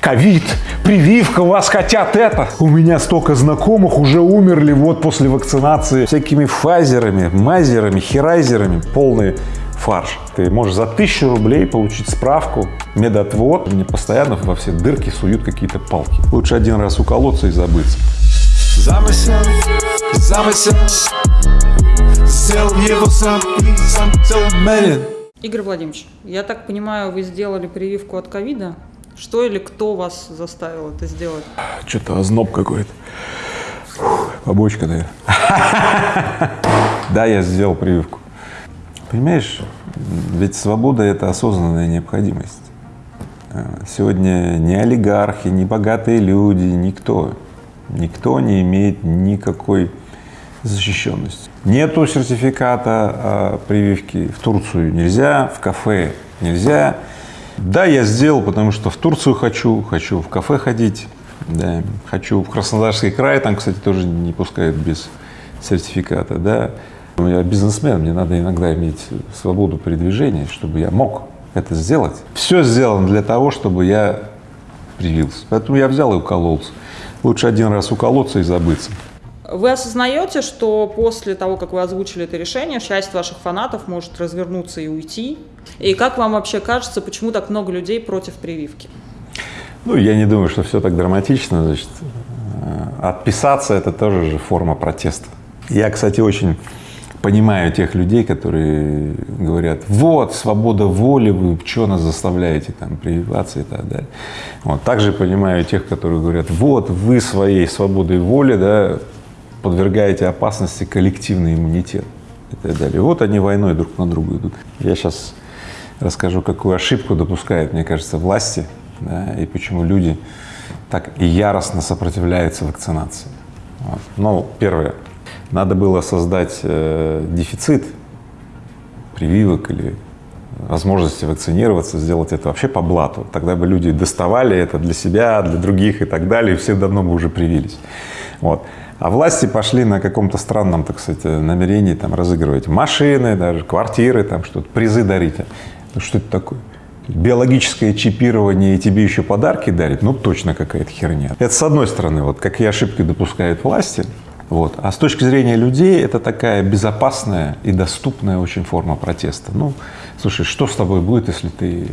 Ковид, прививка, вас хотят это. У меня столько знакомых уже умерли вот после вакцинации всякими фазерами, мазерами, херайзерами. Полный фарш. Ты можешь за тысячу рублей получить справку, медотвод. Мне постоянно во все дырки суют какие-то палки. Лучше один раз уколоться и забыться. Замысел, замысел Сделал его сам и сам Игорь Владимирович, я так понимаю, вы сделали прививку от ковида? Что или кто вас заставил это сделать? Что-то озноб какой-то. Побочка, наверное. Да, я сделал прививку. Понимаешь, ведь свобода – это осознанная необходимость. Э, Сегодня ни олигархи, ни богатые люди, никто, никто не имеет никакой защищенности. Нету сертификата о прививке, в Турцию нельзя, в кафе нельзя. Да, я сделал, потому что в Турцию хочу, хочу в кафе ходить, да, хочу в Краснодарский край, там, кстати, тоже не пускают без сертификата, да. Я бизнесмен, мне надо иногда иметь свободу передвижения, чтобы я мог это сделать. Все сделано для того, чтобы я привился. Поэтому я взял и укололся. Лучше один раз уколоться и забыться. Вы осознаете, что после того, как вы озвучили это решение, часть ваших фанатов может развернуться и уйти? И как вам вообще кажется, почему так много людей против прививки? Ну, я не думаю, что все так драматично. Значит, э, отписаться – это тоже же форма протеста. Я, кстати, очень понимаю тех людей, которые говорят, вот, свобода воли, вы что нас заставляете там прививаться и так далее. Вот. Также понимаю тех, которые говорят, вот, вы своей свободой воли, да, подвергаете опасности коллективный иммунитет и так далее. Вот они войной друг на друга идут. Я сейчас расскажу, какую ошибку допускают, мне кажется, власти, да, и почему люди так яростно сопротивляются вакцинации. Вот. Ну, первое, надо было создать э, дефицит прививок или возможности вакцинироваться, сделать это вообще по блату. Тогда бы люди доставали это для себя, для других и так далее, и все давно бы уже привились. Вот. А власти пошли на каком-то странном, так сказать, намерении там разыгрывать машины, даже квартиры, там что-то, призы дарить. Ну, что это такое? Биологическое чипирование и тебе еще подарки дарит, ну точно какая-то херня. Это с одной стороны, вот какие ошибки допускают власти, вот. А с точки зрения людей это такая безопасная и доступная очень форма протеста. Ну, слушай, что с тобой будет, если ты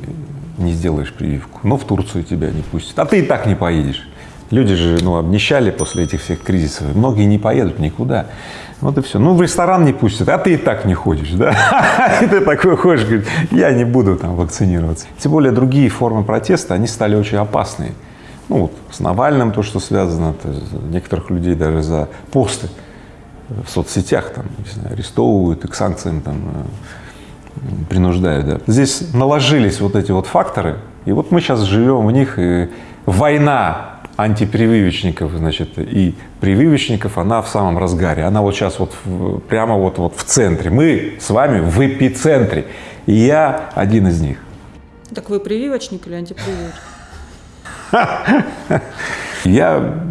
не сделаешь прививку? Ну, в Турцию тебя не пустят, а ты и так не поедешь. Люди же, ну, обнищали после этих всех кризисов, многие не поедут никуда. Вот и все. Ну, в ресторан не пустят, а ты и так не ходишь, да? И ты такой ходишь, говоришь, я не буду там вакцинироваться. Тем более другие формы протеста, они стали очень опасные. Ну, вот с Навальным то, что связано, то некоторых людей даже за посты в соцсетях там, не знаю, арестовывают и к санкциям там э, принуждают. Да. Здесь наложились вот эти вот факторы, и вот мы сейчас живем в них, и война антипрививочников, значит, и прививочников, она в самом разгаре. Она вот сейчас вот в, прямо вот, вот в центре. Мы с вами в эпицентре. И я один из них. Так вы прививочник или антипрививочник? Я,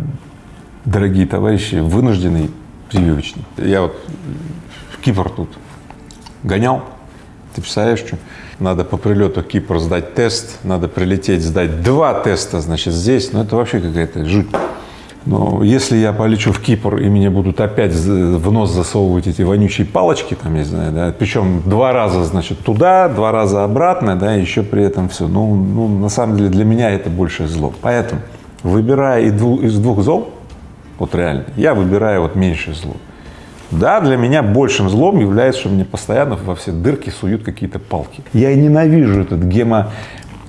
дорогие товарищи, вынужденный прививочник. Я вот в Кипр тут гонял, ты представляешь, что? Надо по прилету Кипр сдать тест, надо прилететь сдать два теста, значит, здесь, ну это вообще какая-то жуть. Но если я полечу в Кипр и мне будут опять в нос засовывать эти вонючие палочки, там, не знаю, да, причем два раза, значит, туда, два раза обратно, да, еще при этом все, ну, ну, на самом деле для меня это большее зло. Поэтому, выбирая из двух зол, вот реально, я выбираю вот меньшее зло. Да, для меня большим злом является, что мне постоянно во все дырки суют какие-то палки. Я ненавижу этот гемо,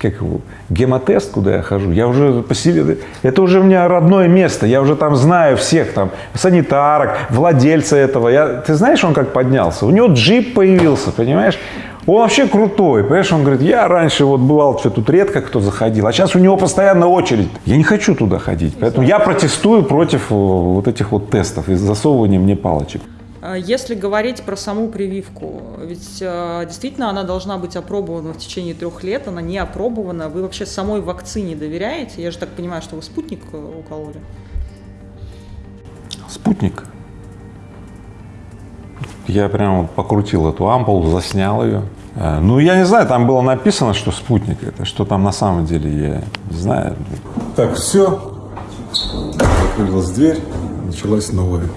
как его, гемотест, куда я хожу, я уже по себе, это уже у меня родное место, я уже там знаю всех там, санитарок, владельца этого, я, ты знаешь, он как поднялся, у него джип появился, понимаешь, он вообще крутой, понимаешь, он говорит, я раньше вот бывал, что тут редко кто заходил, а сейчас у него постоянно очередь, я не хочу туда ходить, поэтому я протестую против э, вот этих вот тестов и засовывания мне палочек. А Если говорить про саму прививку, ведь э, действительно она должна быть опробована в течение трех лет, она не опробована. Вы вообще самой вакцине доверяете? Я же так понимаю, что вы спутник э, укололи. Спутник. Я прямо покрутил эту ампулу, заснял ее, А, Ну, я не знаю, там было написано, что спутник это, что там на самом деле, я не знаю. Так, все. Закрылась дверь, началась новая.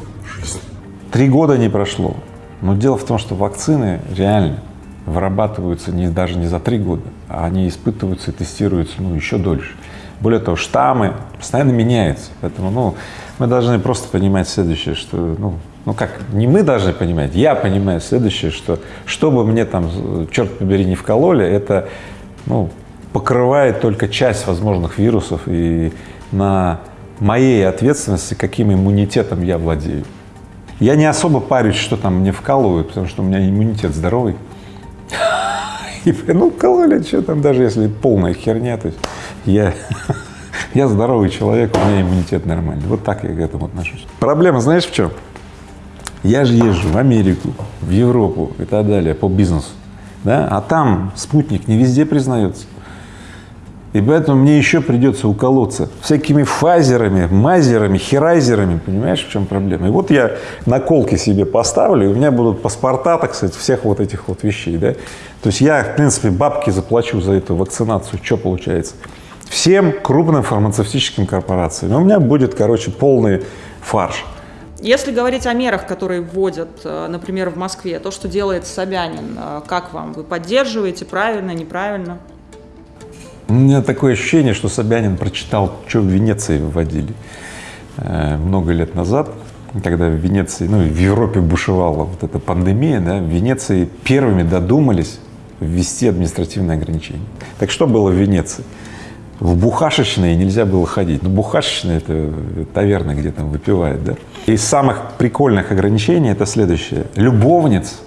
Три года не прошло. Но дело в том, что вакцины реально вырабатываются не, даже не за три года, а они испытываются и тестируются ну, еще дольше. Более того, штаммы постоянно меняются. Поэтому ну, мы должны просто понимать следующее, что, ну, ну как, не мы должны понимать, я понимаю следующее, что что бы мне там, черт побери, не вкололи, это ну, покрывает только часть возможных вирусов и на моей ответственности, каким иммунитетом я владею. Я не особо парюсь, что там мне вкалывают, потому что у меня иммунитет здоровый. И, ну, вкололи, что там, даже если полная херня, то есть я, я здоровый человек, у меня иммунитет нормальный. Вот так я к этому отношусь. Проблема знаешь в чем? Я же езжу в Америку, в Европу и так далее по бизнесу, да, а там спутник не везде признается. И поэтому мне еще придется уколоться всякими фазерами, мазерами, херайзерами, понимаешь, в чем проблема? И вот я наколки себе поставлю, и у меня будут паспорта, так сказать, всех вот этих вот вещей, да. То есть я, в принципе, бабки заплачу за эту вакцинацию, что получается? Всем крупным фармацевтическим корпорациям. У меня будет, короче, полный фарш. Если говорить о мерах, которые вводят, э, например, в Москве, то, что делает Собянин, э, как вам? Вы поддерживаете, правильно, неправильно? У меня такое ощущение, что Собянин прочитал, что в Венеции выводили э, много лет назад, когда в Венеции, ну, в Европе бушевала вот эта пандемия, да, в Венеции первыми додумались ввести административные ограничения. Так что было в Венеции? В бухашечные нельзя было ходить. Ну, бухашечные — это таверны, где там выпивают, да. Из самых прикольных ограничений это следующее. Любовниц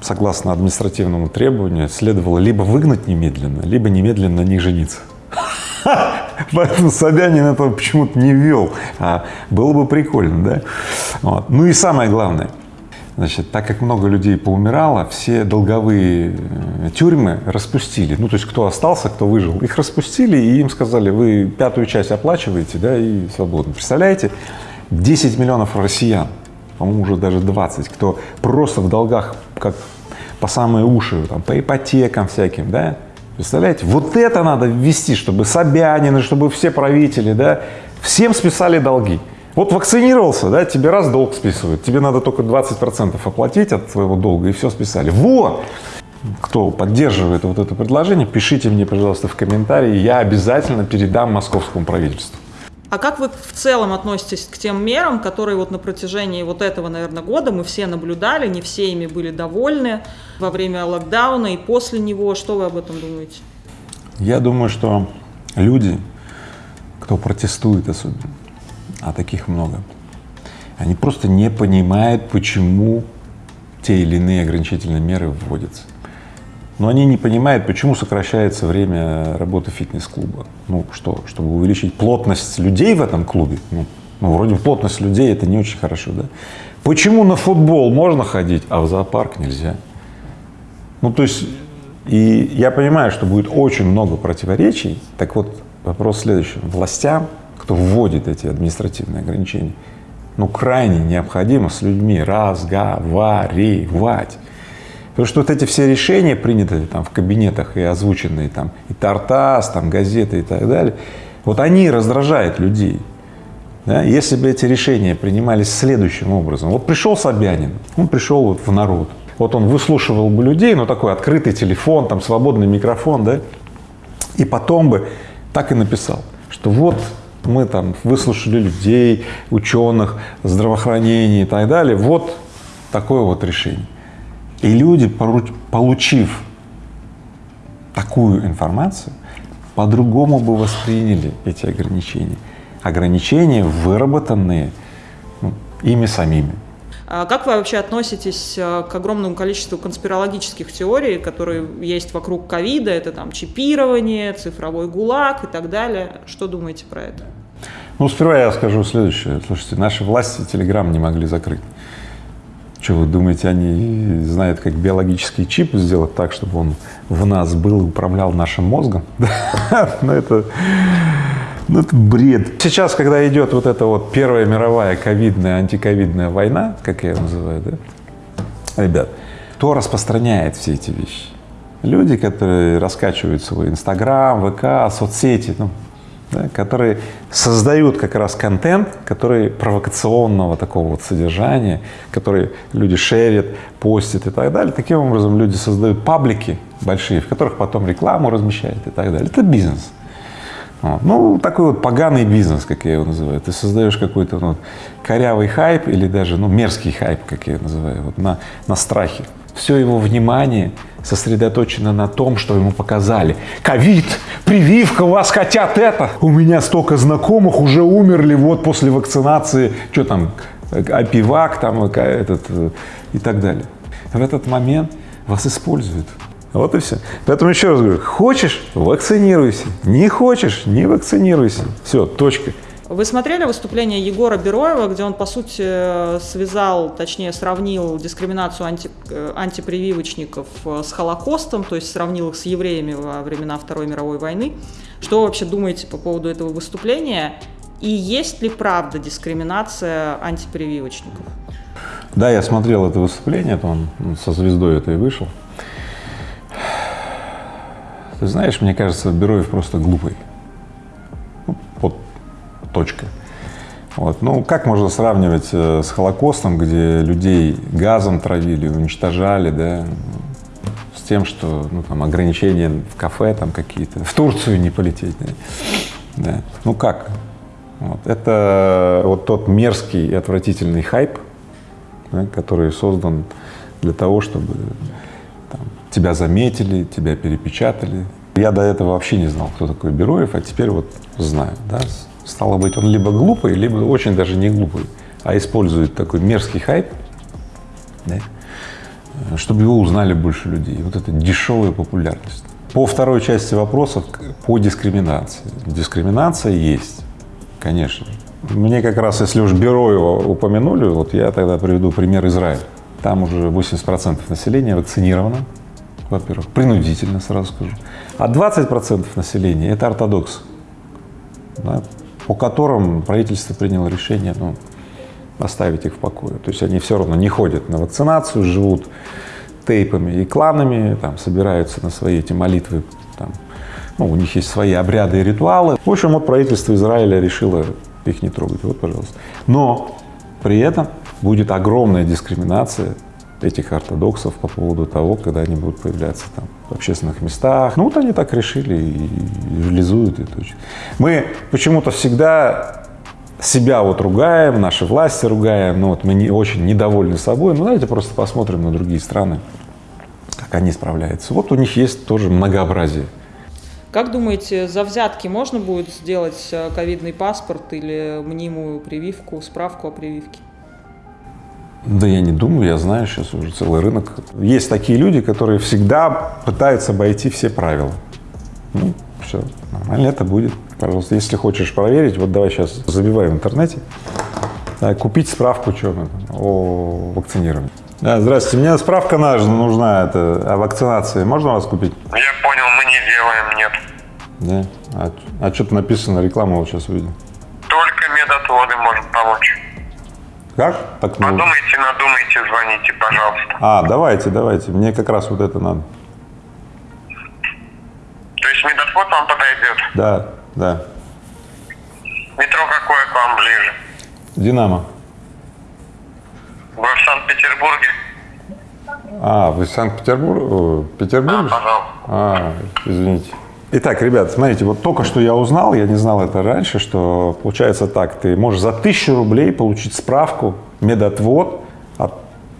согласно административному требованию, следовало либо выгнать немедленно, либо немедленно на них жениться. Поэтому Собянин этого почему-то не ввел, а было бы прикольно, да? Вот. Ну и самое главное, значит, так как много людей поумирало, все долговые э, тюрьмы распустили. Ну, то есть кто остался, кто выжил, их распустили, и им сказали, вы пятую часть оплачиваете, да, и свободно. Представляете, 10 миллионов россиян по-моему, уже даже 20, кто просто в долгах, как по самые уши, там, по ипотекам всяким, да, представляете? Вот это надо ввести, чтобы Собянин, чтобы все правители, да, всем списали долги. Вот вакцинировался, да, тебе раз долг списывают, тебе надо только 20 процентов оплатить от твоего долга, и все списали. Вот! Кто поддерживает вот это предложение, пишите мне, пожалуйста, в комментарии, я обязательно передам московскому правительству. А как вы в целом относитесь к тем мерам, которые вот на протяжении вот этого, наверное, года мы все наблюдали, не все ими были довольны во время локдауна и после него? Что вы об этом думаете? Я думаю, что люди, кто протестует особенно, а таких много, они просто не понимают, почему те или иные ограничительные меры вводятся. Но они не понимают, почему сокращается время работы фитнес-клуба. Ну что, чтобы увеличить плотность людей в этом клубе? Ну, ну, вроде плотность людей это не очень хорошо, да? Почему на футбол можно ходить, а в зоопарк нельзя? Ну, то есть, и я понимаю, что будет очень много противоречий. Так вот, вопрос следующий. Властям, кто вводит эти административные ограничения, ну, крайне необходимо с людьми разговаривать. Потому что вот эти все решения, принятые там в кабинетах и озвученные там и Тартас, там газеты и так далее, вот они раздражают людей. Да? Если бы эти решения принимались следующим образом, вот пришел Собянин, он пришел вот в народ, вот он выслушивал бы людей, ну такой открытый телефон, там свободный микрофон, да, и потом бы так и написал, что вот мы там выслушали людей, ученых, здравоохранения и так далее, вот такое вот решение. И люди, получив такую информацию, по-другому бы восприняли эти ограничения. Ограничения, выработанные ну, ими самими. А как вы вообще относитесь э, к огромному количеству конспирологических теорий, которые есть вокруг ковида? Это там чипирование, цифровой гулаг и так далее. Что думаете про это? Ну, сперва я скажу следующее. Слушайте, наши власти Телеграм не могли закрыть. Что вы думаете, они знают, как биологический чип сделать так, чтобы он в нас был и управлял нашим мозгом? Ну это, ну это бред. Сейчас, когда идет вот эта вот Первая мировая ковидная, антиковидная война, как я ее называю, да, ребят, кто распространяет все эти вещи? Люди, которые раскачивают свой Инстаграм, ВК, соцсети, ну, да, которые создают как раз контент, который провокационного такого вот содержания, который люди шерят, постят и так далее. Таким образом люди создают паблики большие, в которых потом рекламу размещают и так далее. Это бизнес. Вот. Ну, такой вот поганый бизнес, как я его называю. Ты создаешь какой-то ну, корявый хайп или даже ну, мерзкий хайп, как я его называю, вот на, на страхе. Все его внимание сосредоточено на том, что ему показали. Ковид, прививка, у вас хотят это. У меня столько знакомых уже умерли вот после вакцинации, что там, опивак там, этот э, и так далее. В этот момент вас используют. Вот и все. Поэтому еще раз говорю, хочешь – вакцинируйся, не хочешь – не вакцинируйся. Все, точка. Вы смотрели выступление Егора Бероева, где он, по сути, связал, точнее, сравнил дискриминацию анти, э, антипрививочников э, с Холокостом, то есть сравнил их с евреями во времена Второй мировой войны. Что вы вообще думаете по поводу этого выступления? И есть ли правда дискриминация антипрививочников? Да, я смотрел это выступление, это он со звездой этой вышел. Ты знаешь, мне кажется, Бероев просто глупый. Точка. Вот. Ну, как можно сравнивать э, с Холокостом, где людей газом травили, уничтожали, да, с тем, что, ну, там, ограничения в кафе там какие-то, в Турцию не полететь, да. Ну, как? Вот. Это вот тот мерзкий и отвратительный хайп, да, который создан для того, чтобы там, тебя заметили, тебя перепечатали. Я до этого вообще не знал, кто такой Бероев, а теперь вот знаю, да, Стало быть, он либо глупый, либо очень даже не глупый, а использует такой мерзкий хайп, да, чтобы его узнали больше людей. Вот это дешевая популярность. По второй части вопросов, по дискриминации. Дискриминация есть, конечно. Мне как раз, если уж Бероева упомянули, вот я тогда приведу пример Израиля. Там уже 80 процентов населения вакцинировано, во-первых, принудительно, сразу скажу. А 20 процентов населения — это ортодоксы. Да, по которым правительство приняло решение ну, оставить их в покое. То есть они все равно не ходят на вакцинацию, живут тейпами и кланами, там, собираются на свои эти молитвы, там, ну, у них есть свои обряды и ритуалы. В общем, вот правительство Израиля решило их не трогать, вот, пожалуйста. Но при этом будет огромная дискриминация этих ортодоксов по поводу того, когда они будут появляться там в общественных местах. Ну вот они так решили и реализуют это. Мы почему-то всегда себя вот ругаем, наши власти ругаем, ну вот мы не очень недовольны собой, ну давайте просто посмотрим на другие страны, как они справляются. Вот у них есть тоже многообразие. Как думаете, за взятки можно будет сделать э, ковидный паспорт или мнимую прививку, справку о прививке? Да я не думаю, я знаю, сейчас уже целый рынок. Есть такие люди, которые всегда пытаются обойти все правила. Ну, все, нормально это будет. Пожалуйста, если хочешь проверить, вот давай сейчас забивай в интернете, да, купить справку что, о вакцинировании. Да, здравствуйте, мне справка нужна, нужна это, о вакцинации. Можно вас купить? Я понял, мы не делаем, нет. Да? А, а что-то написано, рекламу вот сейчас увидел. Только медотводы. Как? Так, ну... Подумайте, надумайте, звоните, пожалуйста. А, давайте, давайте. Мне как раз вот это надо. То есть медотвод вам подойдет? Да, да. Метро какое к вам ближе? Динамо. Вы в Санкт-Петербурге? А, вы в Санкт-Петербург? Петербург? Да, пожалуйста. А, извините. Итак, ребят, смотрите, вот только что я узнал, я не знал это раньше, что получается так, ты можешь за тысячу рублей получить справку, медотвод от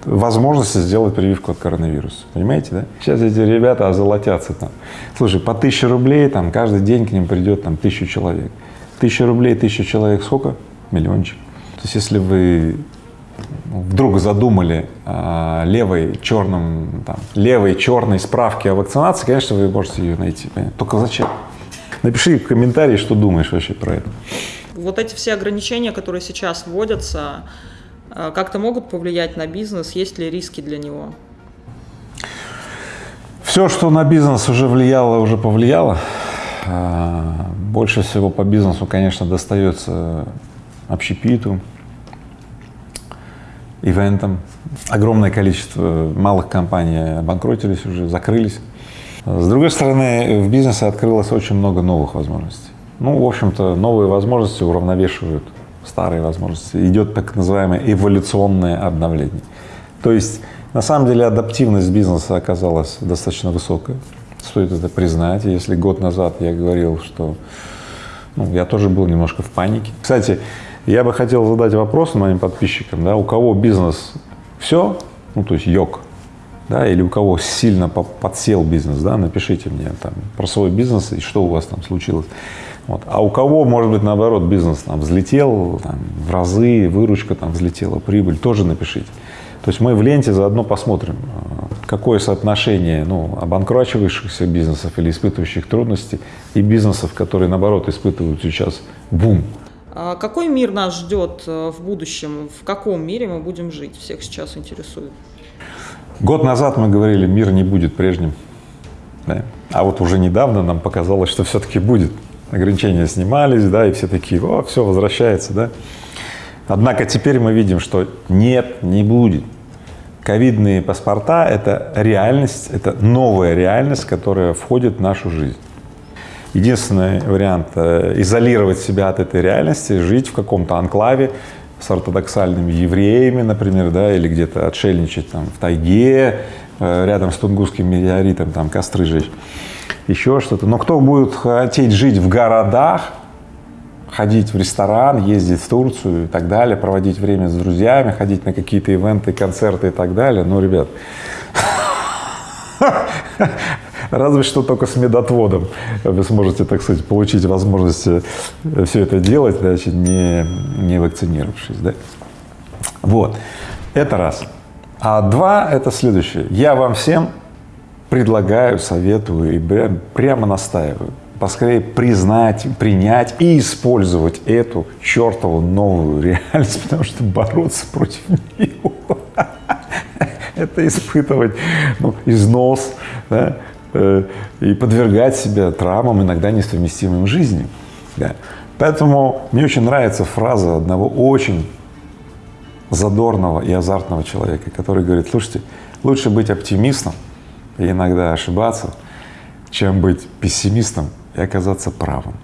возможности сделать прививку от коронавируса. Понимаете, да? Сейчас эти ребята озолотятся там. Слушай, по тысяче рублей там каждый день к ним придет там тысячу человек. Тысяча рублей, тысяча человек сколько? Миллиончик. То есть если вы вдруг задумали э, левой черным, там, левой черной справки о вакцинации, конечно, вы можете ее найти. Понятно? Только зачем? Напиши в комментарии, что думаешь вообще про это. Вот эти все ограничения, которые сейчас вводятся, э, как-то могут повлиять на бизнес? Есть ли риски для него? Все, что на бизнес уже влияло, уже повлияло. А, больше всего по бизнесу, конечно, достается общепиту, ивентам. Огромное количество малых компаний обанкротились уже, закрылись. С другой стороны, в бизнесе открылось очень много новых возможностей. Ну, в общем-то, новые возможности уравновешивают старые возможности. Идет так называемое эволюционное обновление. То есть, на самом деле, адаптивность бизнеса оказалась достаточно высокая. Стоит это признать. Если год назад я говорил, что ну, я тоже был немножко в панике. Кстати, я бы хотел задать вопрос моим подписчикам, да, у кого бизнес все, ну, то есть йог, да, или у кого сильно подсел бизнес, да, напишите мне там про свой бизнес и что у вас там случилось. Вот. А у кого, может быть, наоборот, бизнес там взлетел там, в разы, выручка там взлетела, прибыль, тоже напишите. То есть мы в ленте заодно посмотрим, какое соотношение ну, обанкрачивающихся бизнесов или испытывающих трудности и бизнесов, которые, наоборот, испытывают сейчас бум. А какой мир нас ждет э, в будущем? В каком мире мы будем жить? Всех сейчас интересует. Год назад мы говорили, мир не будет прежним. Да? А вот уже недавно нам показалось, что все-таки будет. Ограничения снимались, да, и все такие, о, все возвращается, да. Однако теперь мы видим, что нет, не будет. Ковидные паспорта — это реальность, это новая реальность, которая входит в нашу жизнь. Единственный вариант э, изолировать себя от этой реальности, жить в каком-то анклаве с ортодоксальными евреями, например, да, или где-то отшельничать там в тайге, э, рядом с Тунгусским метеоритом, там костры жечь, еще что-то. Но кто будет хотеть жить в городах, ходить в ресторан, ездить в Турцию и так далее, проводить время с друзьями, ходить на какие-то ивенты, концерты и так далее. Ну, ребят, разве что только с медотводом вы сможете, так сказать, получить возможность э, все это делать, значит, не, не вакцинировавшись, да? Вот, это раз. А два — это следующее. Я вам всем предлагаю, советую и прямо настаиваю поскорее признать, принять и использовать эту чертову новую реальность, потому что бороться против нее — это испытывать ну, износ да, и подвергать себя травмам, иногда несовместимым с жизнью. Да. Поэтому мне очень нравится фраза одного очень задорного и азартного человека, который говорит, слушайте, лучше быть оптимистом и иногда ошибаться, чем быть пессимистом и оказаться правым.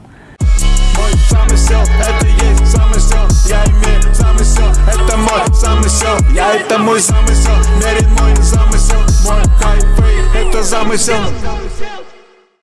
Мой замысел, это есть замысел, я имею мой замысел, я это мой замысел, мерен мой замысел, мой хайфей, это замысел.